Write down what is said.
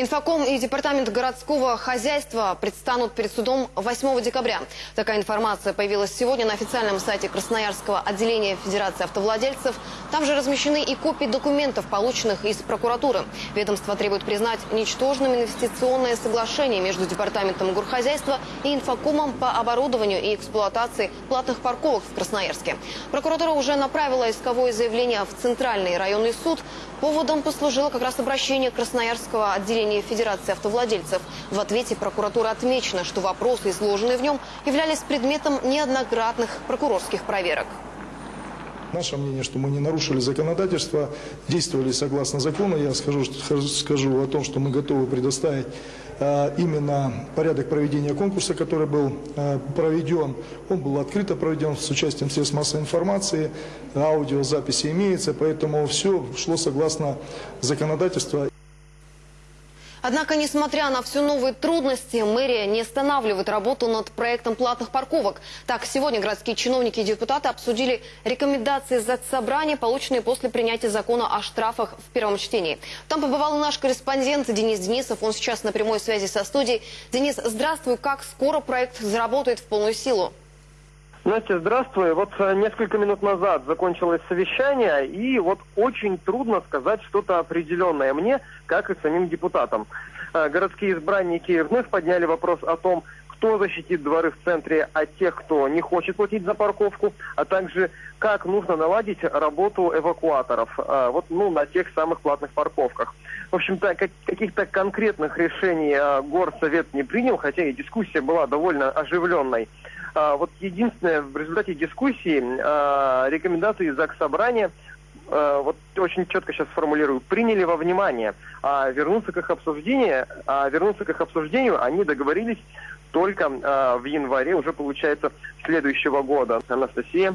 Инфоком и Департамент городского хозяйства предстанут перед судом 8 декабря. Такая информация появилась сегодня на официальном сайте Красноярского отделения Федерации автовладельцев. Там же размещены и копии документов, полученных из прокуратуры. Ведомство требует признать ничтожным инвестиционное соглашение между Департаментом горхозяйства и Инфокомом по оборудованию и эксплуатации платных парковок в Красноярске. Прокуратура уже направила исковое заявление в Центральный районный суд. Поводом послужило как раз обращение Красноярского отделения Федерации автовладельцев. В ответе прокуратура отмечена, что вопросы, изложенные в нем, являлись предметом неоднократных прокурорских проверок. Наше мнение, что мы не нарушили законодательство, действовали согласно закону. Я скажу, скажу о том, что мы готовы предоставить именно порядок проведения конкурса, который был э, проведен. Он был открыто проведен с участием средств массовой информации, аудиозаписи имеется, поэтому все шло согласно законодательству. Однако, несмотря на все новые трудности, мэрия не останавливает работу над проектом платных парковок. Так, сегодня городские чиновники и депутаты обсудили рекомендации заксобрания, полученные после принятия закона о штрафах в первом чтении. Там побывал наш корреспондент Денис Денисов. Он сейчас на прямой связи со студией. Денис, здравствуй. Как скоро проект заработает в полную силу? Настя, здравствуй. Вот э, несколько минут назад закончилось совещание, и вот очень трудно сказать что-то определенное мне, как и самим депутатам. Э, городские избранники вновь подняли вопрос о том, кто защитит дворы в центре от тех, кто не хочет платить за парковку, а также как нужно наладить работу эвакуаторов э, вот, ну, на тех самых платных парковках. В общем-то, каких-то конкретных решений горсовет не принял, хотя и дискуссия была довольно оживленной. А, вот единственное, в результате дискуссии а, рекомендации ЗАГС Собрания а, вот очень четко сейчас сформулирую, приняли во внимание, а вернуться к их обсуждению, а вернуться к их обсуждению они договорились только в январе, уже получается, следующего года. Анастасия.